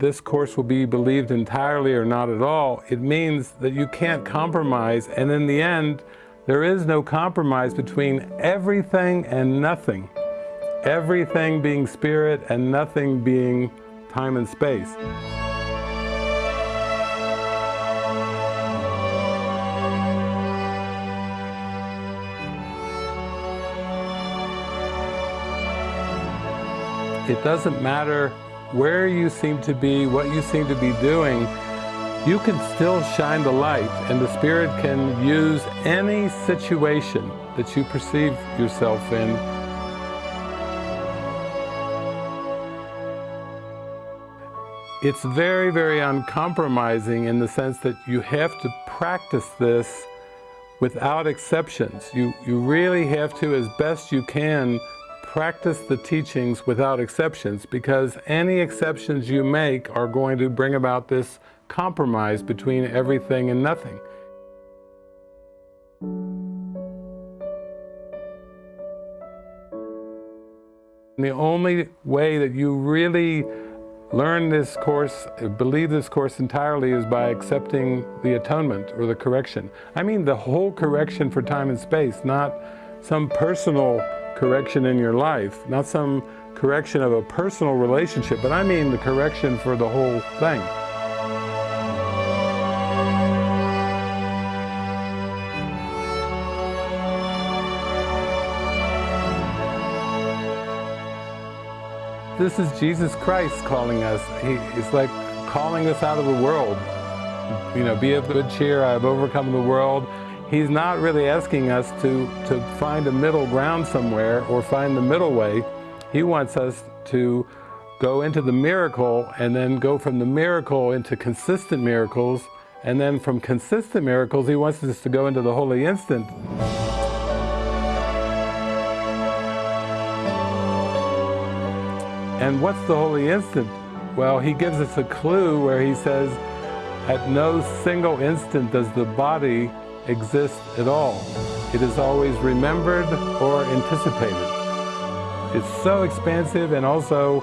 this course will be believed entirely or not at all, it means that you can't compromise, and in the end, there is no compromise between everything and nothing. Everything being spirit and nothing being time and space. It doesn't matter where you seem to be, what you seem to be doing, you can still shine the light and the Spirit can use any situation that you perceive yourself in It's very, very uncompromising in the sense that you have to practice this without exceptions. You, you really have to, as best you can, practice the teachings without exceptions because any exceptions you make are going to bring about this compromise between everything and nothing. And the only way that you really learn this course, believe this course entirely is by accepting the atonement or the correction. I mean the whole correction for time and space, not some personal correction in your life, not some correction of a personal relationship, but I mean the correction for the whole thing. This is Jesus Christ calling us. He, it's like calling us out of the world. You know, be of good cheer, I have overcome the world. He's not really asking us to, to find a middle ground somewhere or find the middle way. He wants us to go into the miracle and then go from the miracle into consistent miracles and then from consistent miracles he wants us to go into the holy instant. And what's the holy instant? Well, he gives us a clue where he says, at no single instant does the body exist at all. It is always remembered or anticipated. It's so expansive and also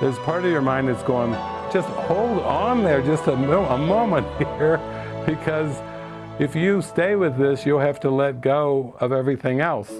there's part of your mind that's going, just hold on there just a, a moment here because if you stay with this, you'll have to let go of everything else.